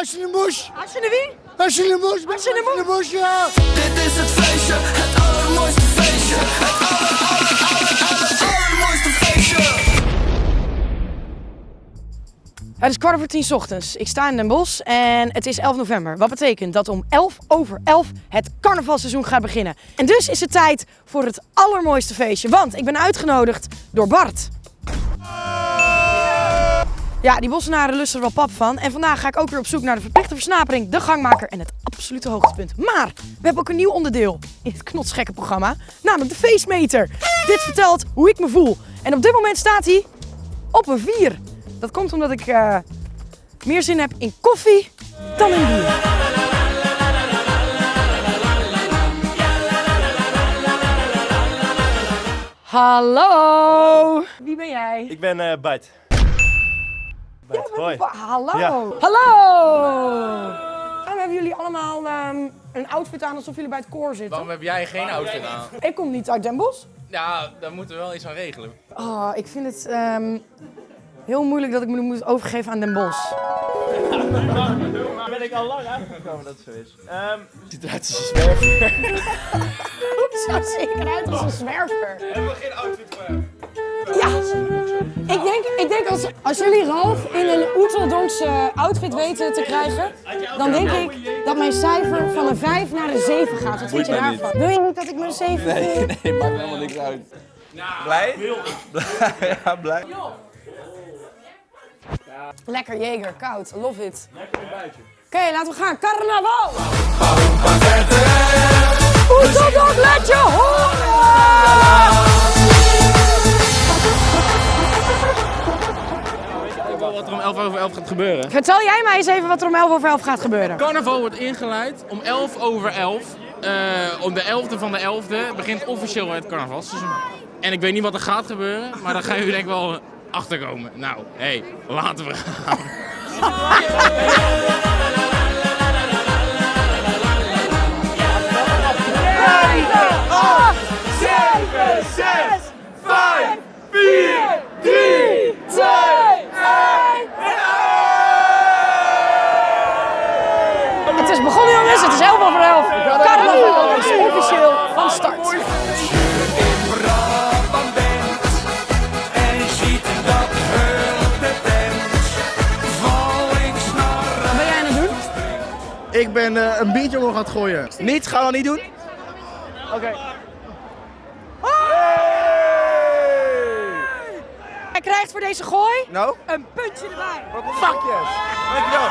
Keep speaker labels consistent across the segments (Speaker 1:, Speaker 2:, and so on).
Speaker 1: Als je de moes,
Speaker 2: Als je de wie?
Speaker 1: als je de moes,
Speaker 2: Als je de moes.
Speaker 1: moes, ja.
Speaker 3: Dit is het feestje, het allermooiste feestje. Het aller, aller, aller, aller, allermooiste feestje.
Speaker 2: Het is kwart voor tien 's ochtends. Ik sta in Den Bosch en het is 11 november. Wat betekent dat om 11 over 11 het carnavalseizoen gaat beginnen. En dus is het tijd voor het allermooiste feestje. Want ik ben uitgenodigd door Bart. Ja, die Bossenaren lusten er wel pap van. En vandaag ga ik ook weer op zoek naar de verplichte versnapering, de gangmaker en het absolute hoogtepunt. Maar we hebben ook een nieuw onderdeel in het knotsgekke programma, namelijk de feestmeter. Dit vertelt hoe ik me voel. En op dit moment staat hij op een 4. Dat komt omdat ik eh, meer zin heb in koffie dan in bier. Hallo! Wie ben jij?
Speaker 4: Ik ben eh Bart. Hoi.
Speaker 2: Hallo!
Speaker 4: Ja.
Speaker 2: Hallo! Waarom hebben jullie allemaal ehm, een outfit aan alsof jullie bij het koor zitten?
Speaker 5: Waarom heb jij geen outfit aan?
Speaker 2: Ik kom niet uit Den Bosch.
Speaker 5: Ja, daar moeten we wel iets aan regelen.
Speaker 2: Oh, ik vind het ehm, heel moeilijk dat ik me moet overgeven aan Den Bosch.
Speaker 4: Ben ik al lang uitgekomen dat het zo is. Ehm ziet eruit als een zwerver.
Speaker 2: Het ziet er zeker uit als een zwerver.
Speaker 4: Hebben we geen outfit voor hem?
Speaker 2: Ik denk, ik denk als, als jullie Ralf in een Oeteldonkse outfit weten te krijgen, dan denk ik dat mijn cijfer van een 5 naar een 7 gaat. Wat vind je daarvan? Wil je niet dat ik een 7 nee,
Speaker 6: Nee, maakt helemaal niks uit. Blij? ja, blij.
Speaker 2: Lekker Jeger, koud, love it. Oké, laten we gaan. Carnaval! Oeteldonk, laat je horen!
Speaker 5: Wat er om 11 over 11 gaat gebeuren.
Speaker 2: Vertel jij mij eens even wat er om 11 over 11 gaat gebeuren.
Speaker 5: Carnaval wordt ingeleid om 11 over 11. Eh, om de 11e van de 11e begint officieel het carnavalseizoen. En ik weet niet wat er gaat gebeuren, maar daar gaan jullie denk ik wel achterkomen. Nou, hé, hey, laten we gaan.
Speaker 7: Ik ben eh, een biertje omhoog aan het gooien. Niet? Gaan we dat niet doen? Oké.
Speaker 2: Hij krijgt voor deze gooi
Speaker 7: Nou?
Speaker 2: een puntje erbij.
Speaker 7: Fuckjes. Dankjewel.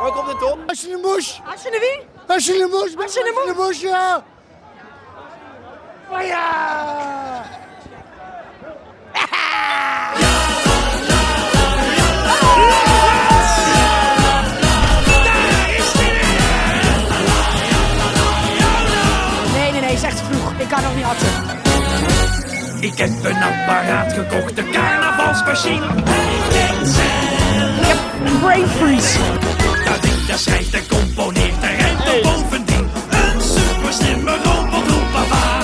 Speaker 7: Waar komt het op?
Speaker 1: Als je de moes,
Speaker 2: Als je de wie?
Speaker 1: als je de moes,
Speaker 2: Als je de moes.
Speaker 1: moes, ja.
Speaker 2: Oh ja!
Speaker 3: Apparaat gekocht, de carnavalsmachine.
Speaker 2: Ik heb brain freeze.
Speaker 3: Dat ding dat schrijft en componeert en er bovendien. Een super slimme robot papa.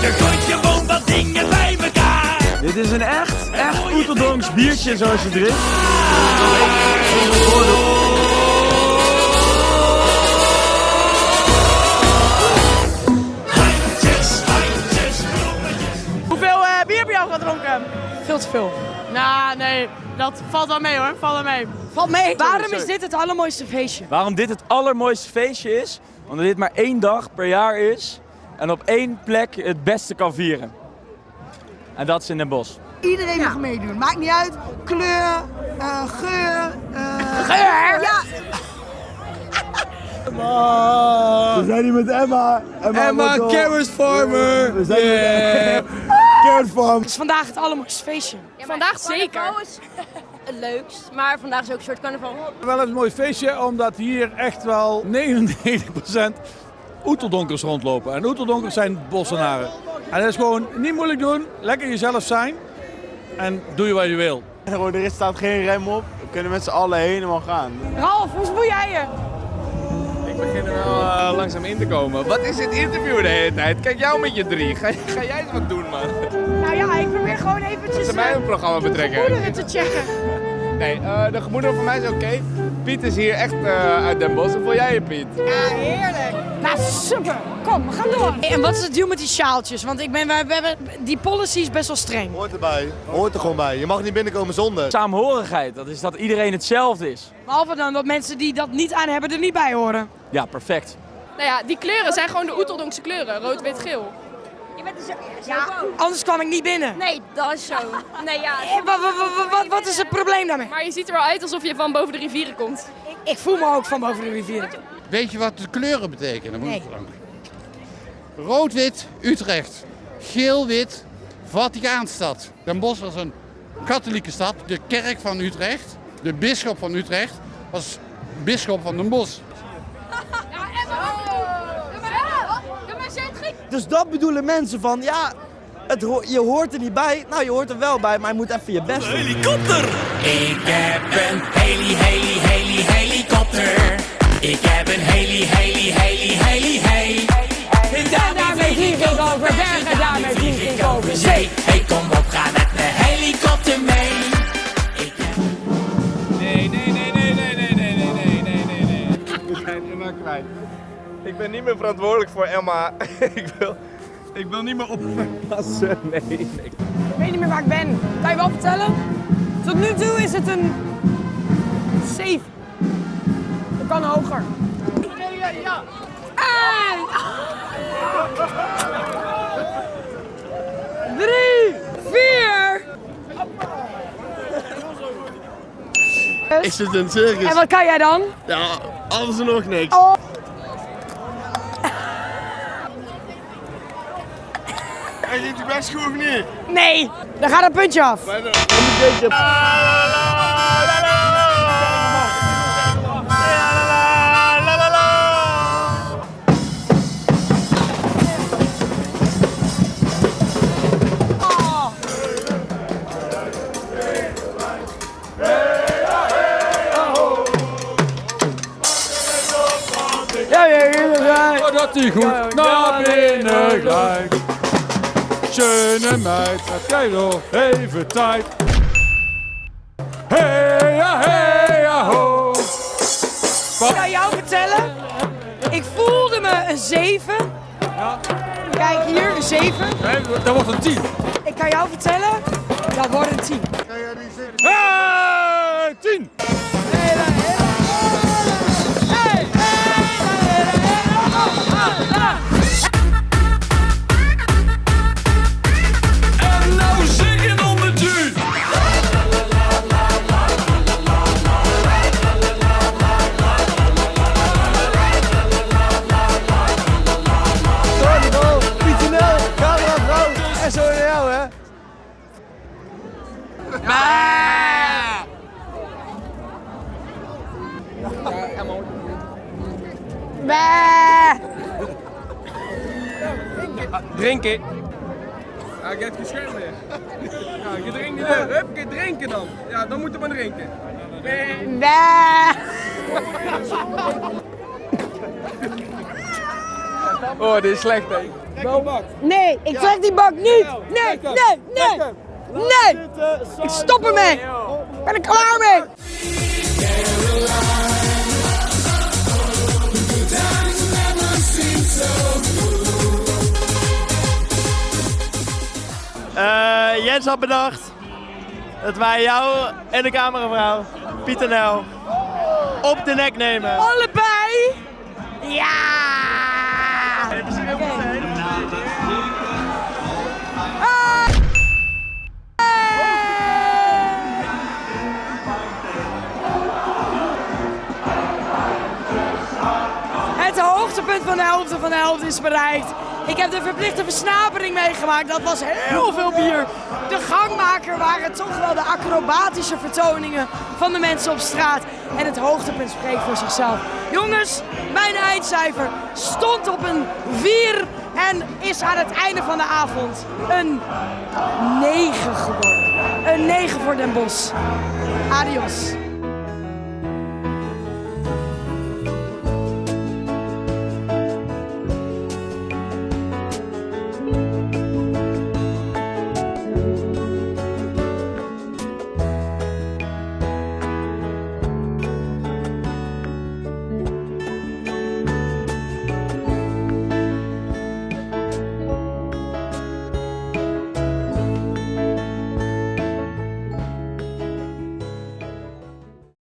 Speaker 3: Je gooit gewoon wat dingen bij elkaar.
Speaker 6: Dit is een echt, echt Oeteldonks biertje zoals je drinkt.
Speaker 2: Te veel.
Speaker 8: Nou, nee, dat valt wel mee hoor, valt wel mee.
Speaker 2: Valt mee. Waarom is dit het allermooiste feestje?
Speaker 6: Waarom dit het allermooiste feestje is? Omdat dit maar één dag per jaar is. En op één plek het beste kan vieren. En dat is in Den Bosch.
Speaker 9: Iedereen mag meedoen. Maakt niet uit. Kleur, eh, geur. eh,
Speaker 2: Geur?
Speaker 9: Ja,
Speaker 6: We zijn hier met Emma. Emma, Carrot Farmer. We zijn yeah.
Speaker 2: Het is vandaag het allermooiste feestje.
Speaker 8: Vandaag zeker.
Speaker 10: is het leukst, maar vandaag is ook een soort carnaval.
Speaker 7: Wel een mooi feestje, omdat hier echt wel 99% Oeteldonkers rondlopen. En Oeteldonkers zijn Bossenaren. En dat is gewoon niet moeilijk doen. Lekker jezelf zijn. En doe je wat je wil.
Speaker 4: Er staat geen rem op. We kunnen met z'n allen helemaal gaan.
Speaker 2: Ralf, hoe voel jij je?
Speaker 5: Ik begin er wel langzaam in te komen. Wat is dit interview de hele tijd? Kijk jou met je drie. Ga, ga jij eens wat doen, man?
Speaker 2: Nou ja, ik probeer gewoon eventjes
Speaker 5: Ze mij
Speaker 2: eh,
Speaker 5: een programma
Speaker 2: de
Speaker 5: betrekken.
Speaker 2: gevoelens te checken.
Speaker 11: Nee, eh, de gemoederen voor mij is oké. Piet is hier echt eh, uit Den Bosch. Hoe voel jij je, Piet?
Speaker 2: Ja, heerlijk. Nou, super. Kom, we gaan door. En wat is het deal met die sjaaltjes? Want ik ben, we, we hebben, die policy is best wel streng.
Speaker 12: Hoort erbij. Hoort er gewoon bij. Je mag niet binnenkomen zonder.
Speaker 6: Saamhorigheid, dat is dat iedereen hetzelfde is.
Speaker 2: Behalve dan dat mensen die dat niet aan hebben er niet bij horen.
Speaker 6: Ja, perfect.
Speaker 8: Nou ja, die kleuren zijn gewoon de Oeteldonkse kleuren. Rood, wit, geel.
Speaker 10: Je bent dus
Speaker 2: Ja, anders kwam ik niet binnen.
Speaker 10: Nee, dat is zo. Nee, ja.
Speaker 2: Eh, Wat, wat, wat, wat is het probleem daarmee?
Speaker 8: Maar je ziet er wel uit alsof je van boven de rivieren komt.
Speaker 2: Ik voel me ook van boven de rivier.
Speaker 13: Weet je wat de kleuren betekenen? Moet
Speaker 2: Nee.
Speaker 13: ik. Rood-wit, Utrecht. Geel-wit, Vaticaanstad. Den Bosch was een katholieke stad. De kerk van Utrecht, de bisschop van Utrecht, was bisschop van Den Bosch.
Speaker 4: Dus dat bedoelen mensen van, ja, het ho- je hoort er niet bij. Nou, je hoort er wel bij, maar je moet even je best doen.
Speaker 3: Helikopter! Ik heb een heli, heli, heli, helikopter. Ik heb een heli, heli, heli, heli, heli. En daarmee vlieg ik over bergen, daarmee vlieg ik over zee. Hey, kom op, ga met de helikopter mee.
Speaker 11: Nee, nee, nee, nee, nee, nee, nee, nee, nee, nee, nee, nee. We zijn Emma kwijt. Ik ben niet meer verantwoordelijk voor Emma. ik wil, ik wil niet meer oppassen. Nee, nee.
Speaker 2: Ik weet niet meer waar ik ben. Kan je wel vertellen? Tot nu toe is het een 7. Dat kan hoger. En... Drie, vier.
Speaker 12: Ik zit in het circus.
Speaker 2: En wat kan jij dan?
Speaker 12: Ja, alles en nog niks.
Speaker 2: Oh.
Speaker 12: En je het best goed of niet?
Speaker 2: Nee, dan gaat een puntje af.
Speaker 7: Schöne meid, heb jij nog even tijd? Hey, ja, hey, ja, ho.
Speaker 2: Ik kan jou vertellen, ik voelde me een 7. Kijk hier, een 7.
Speaker 7: Nee, dat wordt een 10.
Speaker 2: Ik kan jou vertellen, dat wordt een 10.
Speaker 7: Hey, 10.
Speaker 11: Drinken. Ja, ik heb geschermd weer. Ja, je drinkt niet meer. Hup, je drinken dan. Ja, dan moeten we drinken. Nee. Oh, dit is slecht, hè.
Speaker 2: Nee, ik trek die bak niet. Nee, nee, nee. Nee. Ik stop ermee. Ik ben er klaar mee.
Speaker 4: Eh, Jens had bedacht dat wij jou en de cameravrouw, Pieter Nel, op de nek nemen.
Speaker 2: Allebei. Ja. Ah. Het hoogtepunt van de helft van de helft is bereikt. Ik heb de verplichte versnapering meegemaakt. Dat was heel veel bier. De gangmaker waren toch wel de acrobatische vertoningen van de mensen op straat. En het hoogtepunt spreekt voor zichzelf. Jongens, mijn eindcijfer stond op een 4 en is aan het einde van de avond een 9 geworden. Een 9 voor Den Bosch. Adios.